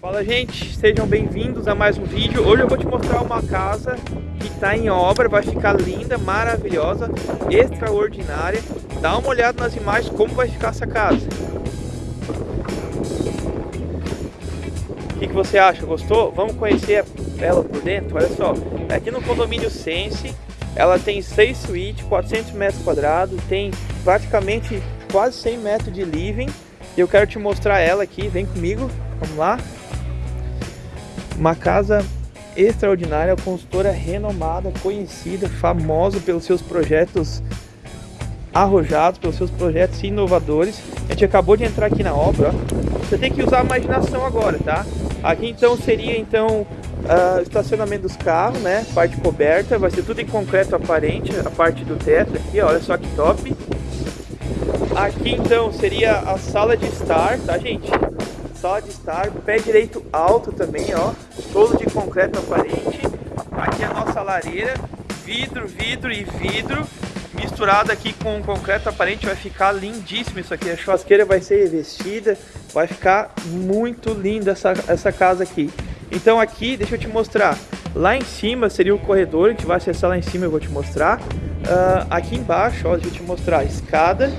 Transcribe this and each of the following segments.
Fala gente, sejam bem-vindos a mais um vídeo. Hoje eu vou te mostrar uma casa que está em obra, vai ficar linda, maravilhosa, extraordinária. Dá uma olhada nas imagens como vai ficar essa casa. O que, que você acha? Gostou? Vamos conhecer ela por dentro? Olha só, aqui no condomínio Sense, ela tem 6 suítes, 400 metros quadrados, tem praticamente quase 100 metros de living. Eu quero te mostrar ela aqui, vem comigo, vamos lá. Uma casa extraordinária, consultora renomada, conhecida, famosa pelos seus projetos arrojados, pelos seus projetos inovadores. A gente acabou de entrar aqui na obra, ó. Você tem que usar a imaginação agora, tá? Aqui então seria então uh, estacionamento dos carros, né? Parte coberta, vai ser tudo em concreto aparente, a parte do teto aqui, ó, olha só que top. Aqui então seria a sala de estar, tá gente? Sala de estar, pé direito alto também, ó. Todo de concreto aparente. Aqui a nossa lareira, vidro, vidro e vidro. Misturado aqui com concreto aparente, vai ficar lindíssimo isso aqui. A churrasqueira vai ser revestida, vai ficar muito linda essa, essa casa aqui. Então aqui, deixa eu te mostrar. Lá em cima seria o corredor, a gente vai acessar lá em cima, eu vou te mostrar. Uh, aqui embaixo, ó, deixa eu te mostrar a escada.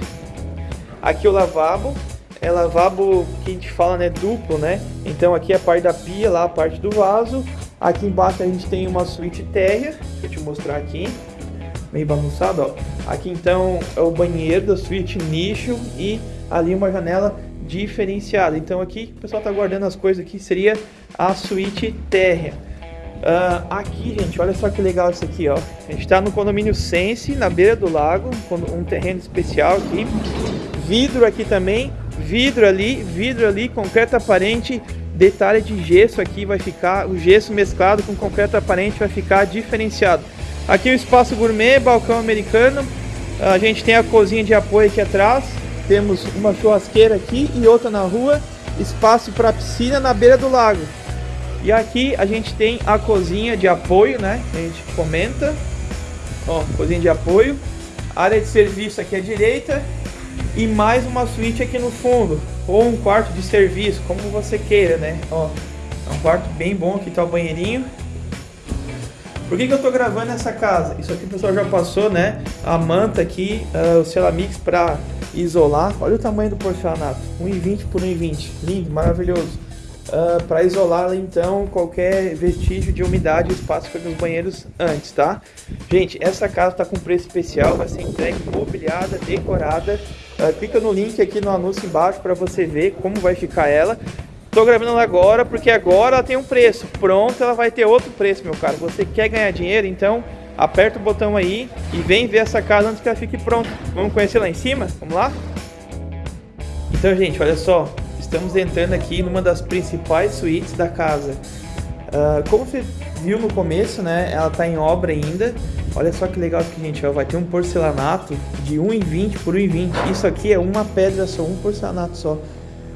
Aqui o lavabo, é lavabo que a gente fala, né, duplo, né? Então aqui é a parte da pia, lá a parte do vaso. Aqui embaixo a gente tem uma suíte térrea, deixa eu te mostrar aqui, meio bagunçado, ó. Aqui então é o banheiro da suíte nicho e ali uma janela diferenciada. Então aqui o pessoal tá guardando as coisas aqui, seria a suíte térrea. Uh, aqui, gente, olha só que legal isso aqui, ó. A gente tá no condomínio Sense, na beira do lago, um terreno especial aqui. Vidro aqui também, vidro ali, vidro ali, concreto aparente, detalhe de gesso aqui vai ficar, o gesso mesclado com concreto aparente vai ficar diferenciado. Aqui o espaço gourmet, balcão americano, a gente tem a cozinha de apoio aqui atrás, temos uma churrasqueira aqui e outra na rua, espaço para piscina na beira do lago. E aqui a gente tem a cozinha de apoio, né? A gente comenta. Ó, cozinha de apoio. Área de serviço aqui à direita e mais uma suíte aqui no fundo, ou um quarto de serviço, como você queira, né? Ó, é um quarto bem bom, aqui tá o banheirinho. Por que, que eu tô gravando essa casa? Isso aqui o pessoal já passou, né? A manta aqui, uh, o Ceramix para isolar. Olha o tamanho do porcelanato, 1,20 por 1,20, lindo, maravilhoso. Uh, ah, para isolar então qualquer vestígio de umidade e espaço para os banheiros antes, tá? Gente, essa casa está com preço especial, vai ser entregue mobiliada, decorada Uh, clica no link aqui no anúncio embaixo para você ver como vai ficar ela. Tô gravando agora porque agora ela tem um preço. Pronto, ela vai ter outro preço, meu caro. Você quer ganhar dinheiro? Então aperta o botão aí e vem ver essa casa antes que ela fique pronta. Vamos conhecer lá em cima? Vamos lá? Então, gente, olha só. Estamos entrando aqui numa das principais suítes da casa. Uh, como você viu no começo, né? Ela está em obra ainda. Olha só que legal aqui, gente. Ó, vai ter um porcelanato de 1,20 por 1,20. Isso aqui é uma pedra só, um porcelanato só.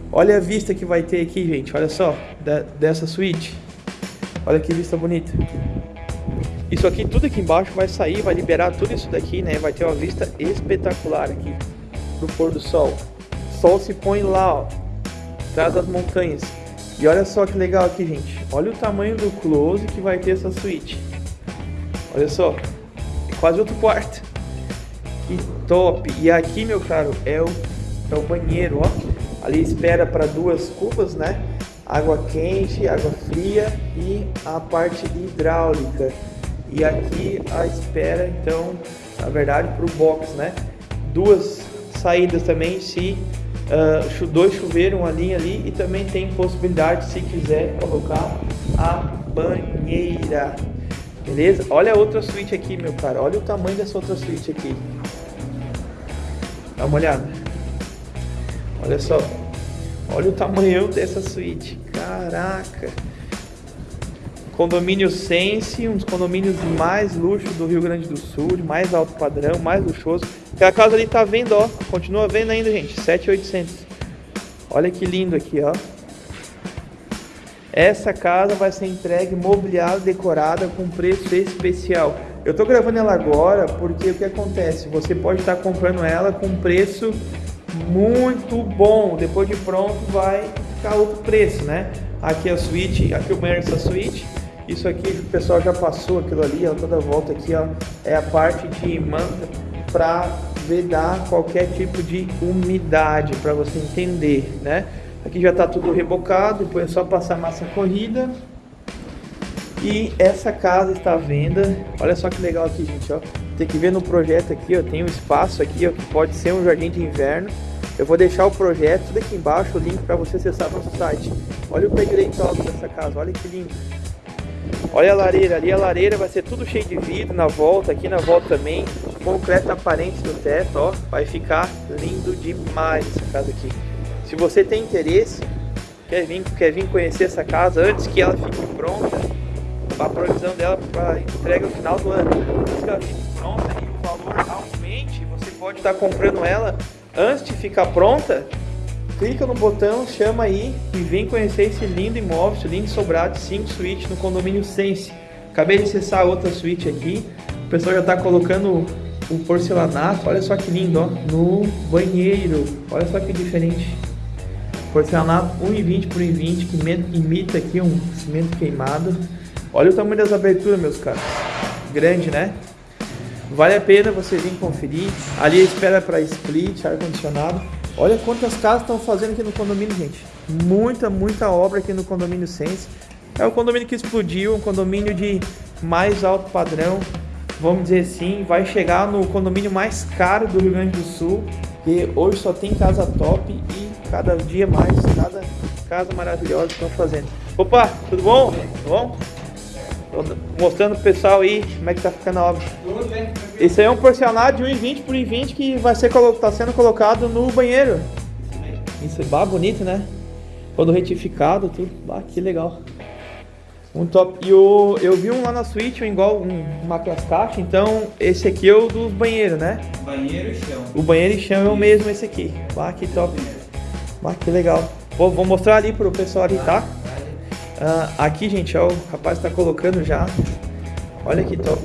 Olha a vista que vai ter aqui, gente. Olha só, da, dessa suíte. Olha que vista bonita. Isso aqui, tudo aqui embaixo vai sair, vai liberar tudo isso daqui, né? Vai ter uma vista espetacular aqui do pôr do sol. O sol se põe lá, ó, atrás das montanhas. E olha só que legal aqui, gente. Olha o tamanho do close que vai ter essa suíte. Olha só, quase outro quarto. Que top! E aqui, meu caro, é o, é o banheiro, ó. Ali espera para duas cubas, né? Água quente, água fria e a parte hidráulica. E aqui a espera, então, na verdade, para o box, né? Duas saídas também, se uh, dois chuveiros, uma linha ali. E também tem possibilidade, se quiser, colocar a banheira. Beleza? Olha a outra suíte aqui, meu cara. Olha o tamanho dessa outra suíte aqui. Dá uma olhada. Olha só. Olha o tamanho dessa suíte. Caraca. Condomínio Sense, um dos condomínios mais luxo do Rio Grande do Sul, de mais alto padrão, mais luxuoso. Aquela casa ali tá vendo, ó. Continua vendo ainda, gente. 7,800. Olha que lindo aqui, ó. Essa casa vai ser entregue mobiliada, decorada com preço especial. Eu estou gravando ela agora porque o que acontece? Você pode estar comprando ela com preço muito bom. Depois de pronto vai ficar outro preço, né? Aqui é a suíte, aqui o banheiro dessa suíte. Isso aqui o pessoal já passou aquilo ali, ó, toda volta aqui, ó, é a parte de manta para vedar qualquer tipo de umidade, para você entender, né? Aqui já está tudo rebocado, depois é só passar massa corrida. E essa casa está à venda. Olha só que legal aqui, gente, ó. Tem que ver no projeto aqui, ó, tem um espaço aqui, ó, que pode ser um jardim de inverno. Eu vou deixar o projeto aqui embaixo, o link para você acessar nosso site. Olha o pé direito alto dessa casa, olha que lindo. Olha a lareira, ali a lareira vai ser tudo cheio de vidro na volta, aqui na volta também. Concreto aparente no teto, ó. Vai ficar lindo demais essa casa aqui. Se você tem interesse, quer vir, quer vir conhecer essa casa antes que ela fique pronta, a provisão dela para entrega no final do ano. Antes que ela fique pronta e o valor aumente, você pode estar comprando ela Antes de ficar pronta, clica no botão, chama aí e vem conhecer esse lindo imóvel, esse lindo sobrado 5 suíte no condomínio Sense. Acabei de acessar outra suíte aqui, o pessoal já está colocando o porcelanato, olha só que lindo, ó, no banheiro, olha só que diferente. Porcelanato 1,20 por 1,20 que imita aqui um cimento queimado. Olha o tamanho das aberturas, meus caras. Grande, né? Vale a pena você vir conferir. Ali espera para split, ar-condicionado. Olha quantas casas estão fazendo aqui no condomínio, gente. Muita, muita obra aqui no condomínio Sense. É o condomínio que explodiu, um condomínio de mais alto padrão. Vamos dizer assim, vai chegar no condomínio mais caro do Rio Grande do Sul. E hoje só tem casa top e cada dia mais, cada casa maravilhosa estão fazendo. Opa, tudo bom? Tudo bom? Mostrando pro pessoal aí como é que tá ficando a obra. Esse aí é um porcelanato de 1,20 por 1,20 que vai ser tá sendo colocado no banheiro. Isso é bonito, né? Todo retificado, tudo. Ah, que legal. Um top. E o, eu vi um lá na suíte, um igual um, uma caixa. Então, esse aqui é o dos banheiros, né? Banheiro e chão. O banheiro e chão é o mesmo esse aqui. Ah, que top. Ah, que legal. Vou, vou mostrar ali pro pessoal ali, tá? Uh, aqui, gente, ó, o rapaz está colocando já. Olha que top.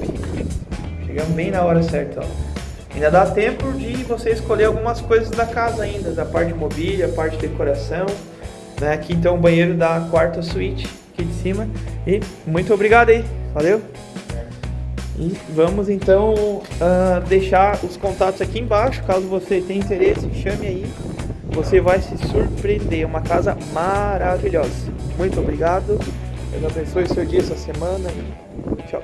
Chegamos bem na hora certa, ó. Ainda dá tempo de você escolher algumas coisas da casa ainda, da parte de mobília, parte de decoração. Né? Aqui então o banheiro da quarta suíte, aqui de cima. E muito obrigado aí, valeu? E vamos então uh, deixar os contatos aqui embaixo, caso você tenha interesse, chame aí. Você vai se surpreender, uma casa maravilhosa. Muito obrigado. Deus abençoe seu dia, essa semana. Tchau.